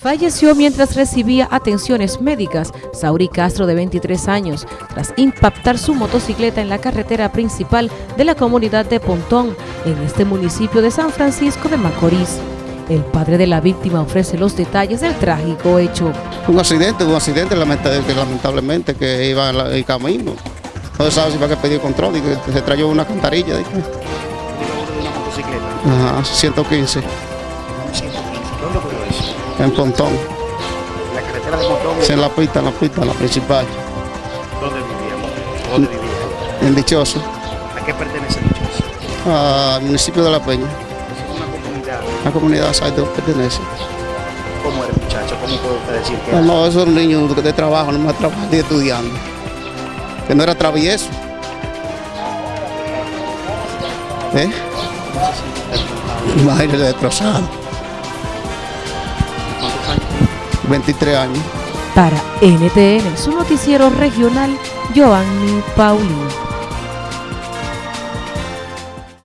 Falleció mientras recibía atenciones médicas Sauri Castro de 23 años tras impactar su motocicleta en la carretera principal de la comunidad de Pontón en este municipio de San Francisco de Macorís. El padre de la víctima ofrece los detalles del trágico hecho. Un accidente, un accidente lamentablemente que iba en el camino. No se sabe si va a pedir control y que se trayó una cantarilla. De... ¿Una motocicleta? Ajá, 115. 115. En Pontón. ¿La carretera de Pontón? Sí, en la pista, en la pista, la principal. ¿Dónde vivía? ¿Dónde vivía? En Dichoso, ¿A qué pertenece Dichoso? al municipio de La Peña. Es una comunidad. La comunidad Saido pertenece. ¿Cómo era muchacho? ¿Cómo puede usted decir que No, era? no, esos niños de trabajo, no más trabajando y estudiando. Que no era travieso. ¿Eh? Imagínate destrozado. 23 años. Para NTN, su noticiero regional, Joanny Paulino.